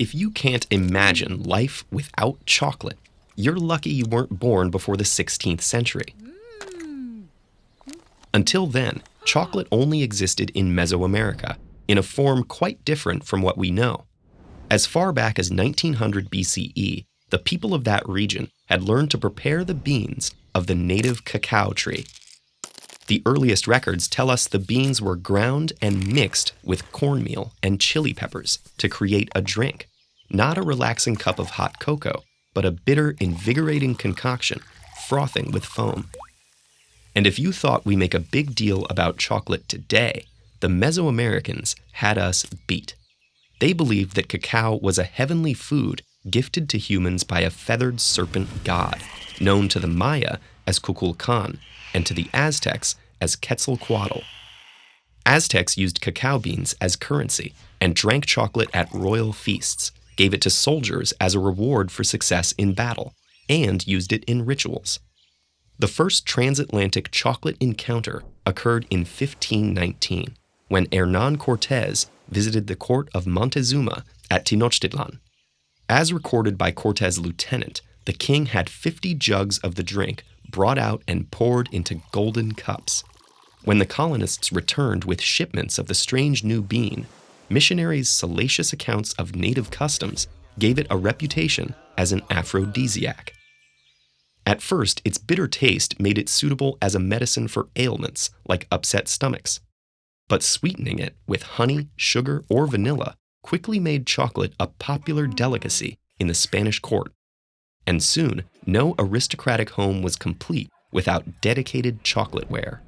If you can't imagine life without chocolate, you're lucky you weren't born before the 16th century. Until then, chocolate only existed in Mesoamerica in a form quite different from what we know. As far back as 1900 BCE, the people of that region had learned to prepare the beans of the native cacao tree. The earliest records tell us the beans were ground and mixed with cornmeal and chili peppers to create a drink, not a relaxing cup of hot cocoa, but a bitter, invigorating concoction, frothing with foam. And if you thought we make a big deal about chocolate today, the Mesoamericans had us beat. They believed that cacao was a heavenly food gifted to humans by a feathered serpent god, known to the Maya as Kukulkan and to the Aztecs as Quetzalcoatl. Aztecs used cacao beans as currency and drank chocolate at royal feasts, gave it to soldiers as a reward for success in battle, and used it in rituals. The first transatlantic chocolate encounter occurred in 1519 when Hernan Cortez visited the court of Montezuma at Tenochtitlan. As recorded by Cortez's lieutenant, the king had 50 jugs of the drink brought out and poured into golden cups. When the colonists returned with shipments of the strange new bean, missionaries' salacious accounts of native customs gave it a reputation as an aphrodisiac. At first, its bitter taste made it suitable as a medicine for ailments like upset stomachs. But sweetening it with honey, sugar, or vanilla quickly made chocolate a popular delicacy in the Spanish court and soon no aristocratic home was complete without dedicated chocolateWare.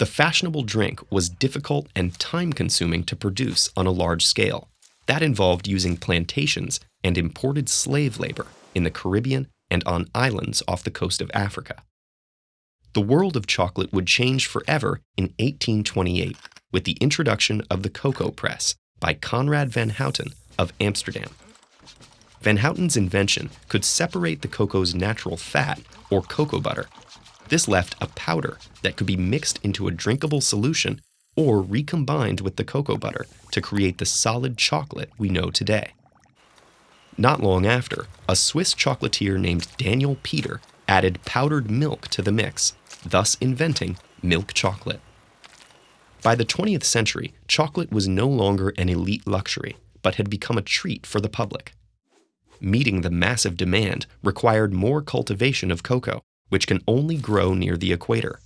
The fashionable drink was difficult and time consuming to produce on a large scale. That involved using plantations and imported slave labor in the Caribbean and on islands off the coast of Africa. The world of chocolate would change forever in 1828 with the introduction of the cocoa press by Conrad van Houten of Amsterdam. Van Houten's invention could separate the cocoa's natural fat, or cocoa butter. This left a powder that could be mixed into a drinkable solution or recombined with the cocoa butter to create the solid chocolate we know today. Not long after, a Swiss chocolatier named Daniel Peter added powdered milk to the mix, thus inventing milk chocolate. By the 20th century, chocolate was no longer an elite luxury, but had become a treat for the public meeting the massive demand required more cultivation of cocoa, which can only grow near the equator.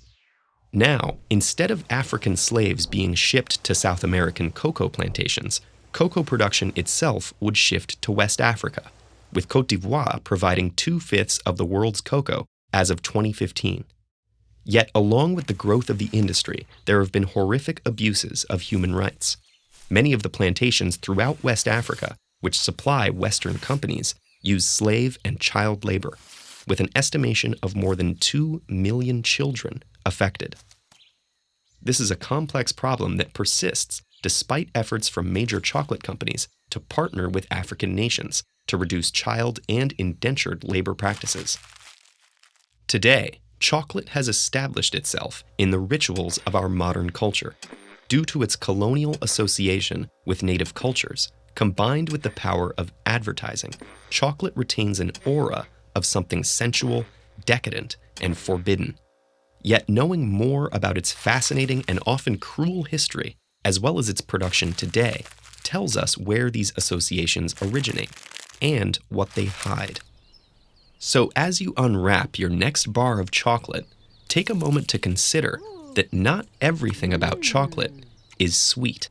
Now, instead of African slaves being shipped to South American cocoa plantations, cocoa production itself would shift to West Africa, with Cote d'Ivoire providing two fifths of the world's cocoa as of 2015. Yet, along with the growth of the industry, there have been horrific abuses of human rights. Many of the plantations throughout West Africa which supply Western companies, use slave and child labor, with an estimation of more than 2 million children affected. This is a complex problem that persists despite efforts from major chocolate companies to partner with African nations to reduce child and indentured labor practices. Today, chocolate has established itself in the rituals of our modern culture due to its colonial association with native cultures Combined with the power of advertising, chocolate retains an aura of something sensual, decadent, and forbidden. Yet knowing more about its fascinating and often cruel history, as well as its production today, tells us where these associations originate and what they hide. So as you unwrap your next bar of chocolate, take a moment to consider that not everything about chocolate is sweet.